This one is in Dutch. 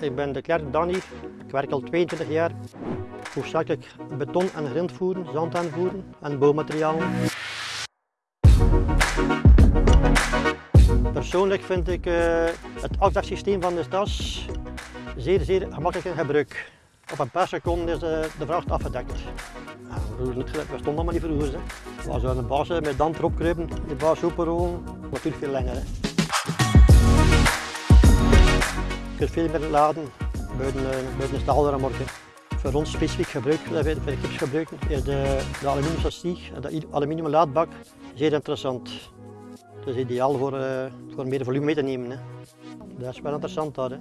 Ik ben de Klerk Danny. Ik werk al 22 jaar. Hoofdzakelijk beton en grind voeren, zand aanvoeren en bouwmaterialen. Persoonlijk vind ik uh, het afdeksysteem van de tas zeer, zeer gemakkelijk in gebruik. Op een paar seconden is de, de vracht afgedekt. Gelijk, we stonden allemaal niet vroeger. Als we een baas met dan erop kruipen, de baas openrollen, natuurlijk veel langer. Veel meer laden buiten, buiten de staalramorken. Voor ons specifiek gebruik, dat wij de gips gebruiken, is de, de aluminium sastieg, de aluminium laadbak, zeer interessant. Het is ideaal voor, uh, voor meer volume mee te nemen. Hè. Dat is wel interessant daar. Hè.